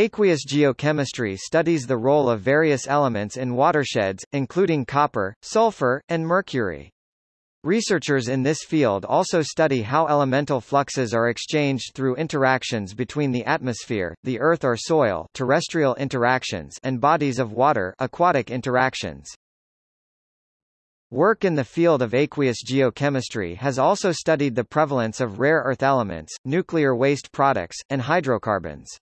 Aqueous geochemistry studies the role of various elements in watersheds, including copper, sulfur, and mercury. Researchers in this field also study how elemental fluxes are exchanged through interactions between the atmosphere, the earth or soil terrestrial interactions and bodies of water aquatic interactions. Work in the field of aqueous geochemistry has also studied the prevalence of rare earth elements, nuclear waste products, and hydrocarbons.